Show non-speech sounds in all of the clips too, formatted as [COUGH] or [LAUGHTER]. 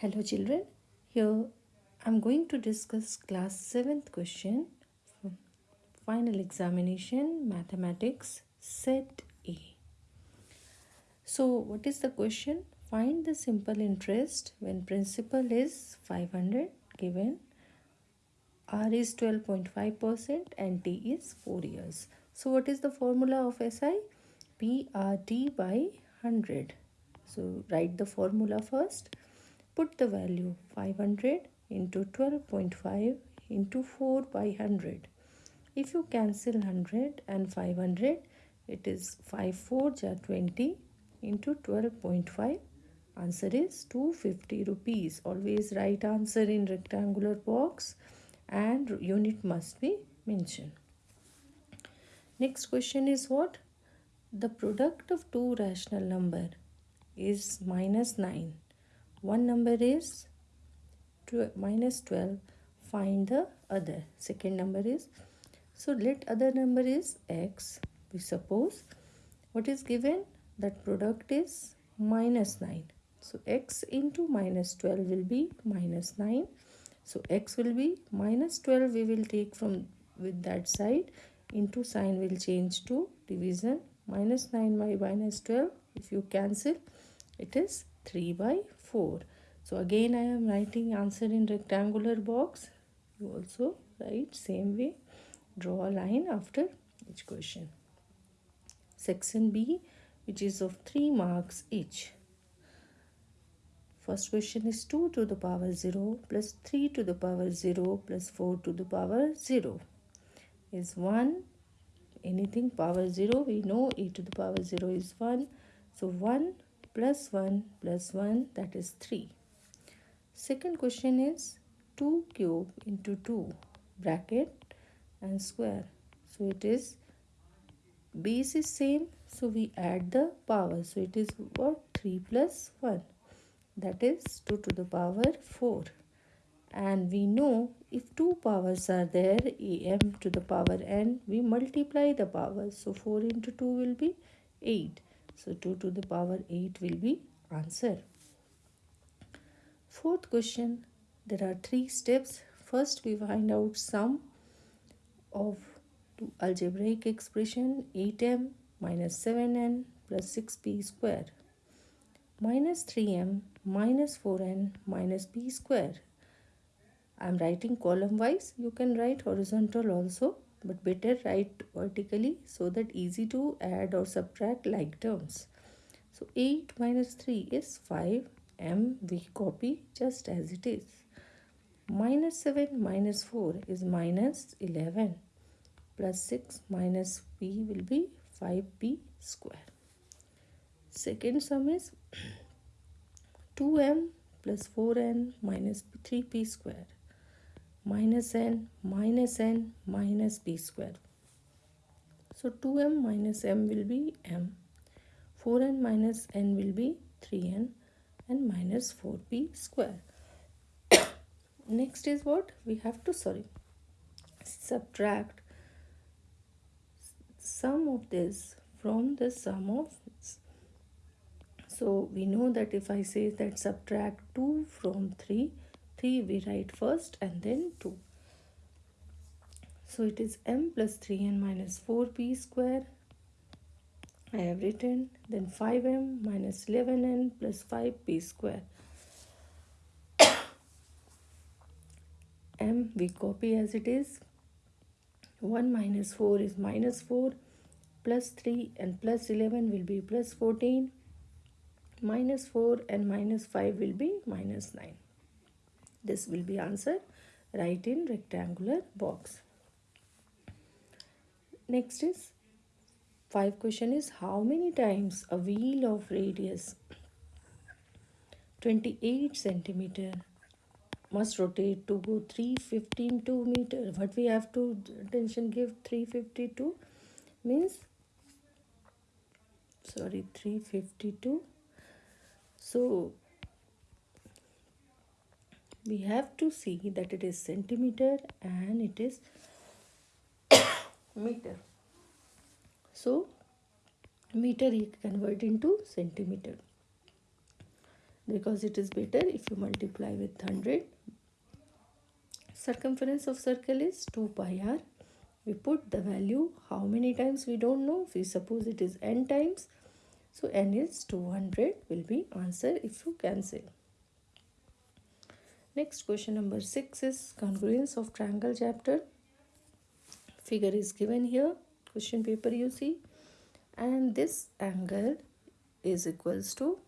Hello children, here I am going to discuss class 7th question final examination mathematics set A. So what is the question? Find the simple interest when principal is 500 given R is 12.5% and T is 4 years. So what is the formula of SI? PRT by 100. So write the formula first Put the value 500 into 12.5 into 4 by 100. If you cancel 100 and 500, it is 5 4 20 into 12.5. Answer is 250 rupees. Always write answer in rectangular box and unit must be mentioned. Next question is what? The product of two rational number is minus 9 one number is minus 12 find the other. Second number is so let other number is x. We suppose what is given? That product is minus 9 so x into minus 12 will be minus 9 so x will be minus 12 we will take from with that side into sign will change to division. Minus 9 by minus 12 if you cancel it is 3 by 4 so again I am writing answer in rectangular box. You also write same way. Draw a line after each question. Section B which is of 3 marks each. First question is 2 to the power 0 plus 3 to the power 0 plus 4 to the power 0 is 1 anything power 0 we know e to the power 0 is 1 so 1 plus 1 plus 1 that is 3. Second question is 2 cube into 2 bracket and square. So it is base is same so we add the power. So it is what 3 plus 1 that is 2 to the power 4 and we know if two powers are there am to the power n we multiply the powers so 4 into 2 will be 8 so 2 to the power 8 will be answer. Fourth question. There are three steps. First we find out sum of two algebraic expression 8m minus 7n plus 6p square minus 3m minus 4n minus p square. I am writing column wise. You can write horizontal also but better write vertically so that easy to add or subtract like terms. So 8 minus 3 is 5 m we copy just as it is. Minus 7 minus 4 is minus 11 plus 6 minus p will be 5p square. Second sum is 2m plus 4n minus 3p square minus n minus n minus p square. So 2m minus m will be m. 4n minus n will be 3n and minus 4p square. [COUGHS] Next is what? We have to, sorry, subtract sum of this from the sum of this. So we know that if I say that subtract 2 from 3, 3 we write first and then 2 so it is m plus 3n minus 4p square. I have written then 5m minus 11n plus 5p square. [COUGHS] m we copy as it is. 1 minus 4 is minus 4 plus 3 and plus 11 will be plus 14 minus 4 and minus 5 will be minus 9 this will be answer right in rectangular box. Next is five question is how many times a wheel of radius 28 centimeter must rotate to go 352 meter what we have to attention give 352 means sorry 352 so we have to see that it is centimeter and it is [COUGHS] meter. So meter he convert into centimeter. Because it is better if you multiply with 100 circumference of circle is 2 pi r. We put the value how many times we don't know. We suppose it is n times so n is 200 will be answer if you cancel next question number 6 is congruence of triangle chapter. Figure is given here question paper you see. And this angle is equals to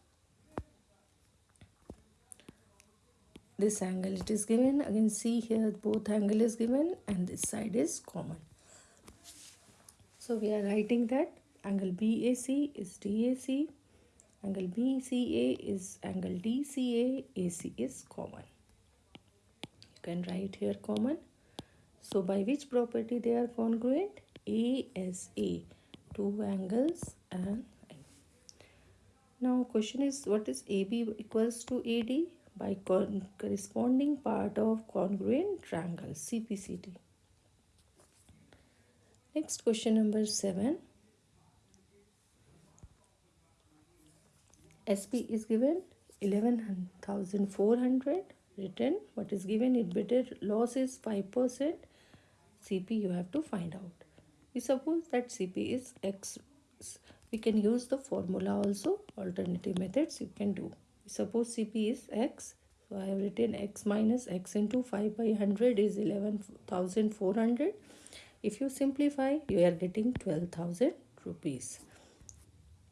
this angle it is given. Again see here both angle is given and this side is common. So we are writing that angle BAC is DAC angle BCA is angle DCA AC is common can write here common. So by which property they are congruent? ASA two angles and now question is what is AB equals to AD by corresponding part of congruent triangle CPCT. Next question number 7. SP is given 11,400 written. What is given? It better loss is 5%. CP you have to find out. We suppose that CP is X. We can use the formula also. Alternative methods you can do suppose CP is x. So I have written x minus x into 5 by 100 is 11,400. If you simplify, you are getting 12,000 rupees.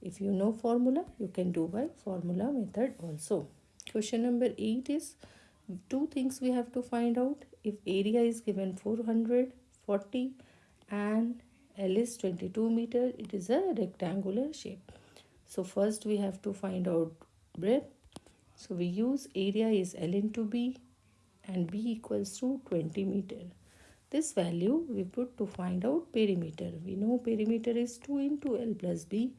If you know formula, you can do by formula method also. Question number 8 is two things we have to find out. If area is given 440 and L is 22 meter, it is a rectangular shape. So first we have to find out breadth so we use area is L into B and B equals to 20 meter. This value we put to find out perimeter. We know perimeter is 2 into L plus B.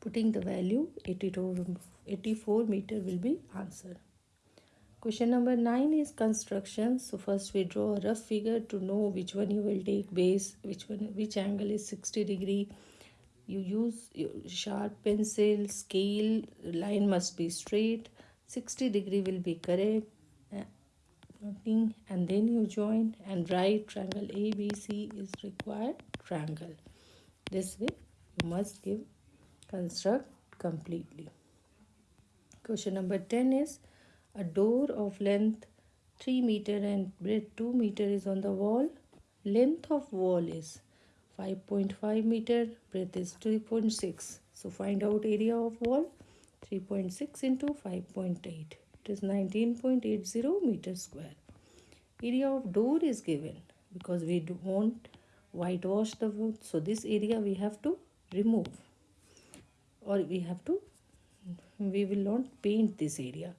Putting the value 82, 84 meter will be answer. Question number 9 is construction. So first we draw a rough figure to know which one you will take base, which one which angle is 60 degree. You use sharp pencil scale line must be straight. 60 degree will be correct. Uh, and then you join and write triangle ABC is required triangle. This way you must give construct completely. Question number 10 is a door of length 3 meter and breadth 2 meter is on the wall. Length of wall is 5.5 meter breadth is 3.6 so find out area of wall 3.6 into 5.8 it is 19.80 meter square. Area of door is given because we do want whitewash the wood. So this area we have to remove or we have to we will not paint this area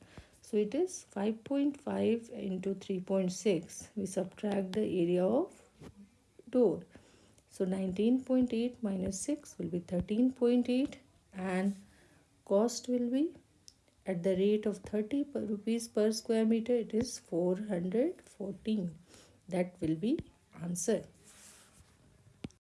so it is 5.5 into 3.6 we subtract the area of door. So 19.8 minus 6 will be 13.8 and cost will be at the rate of 30 per rupees per square meter. It is 414 that will be answer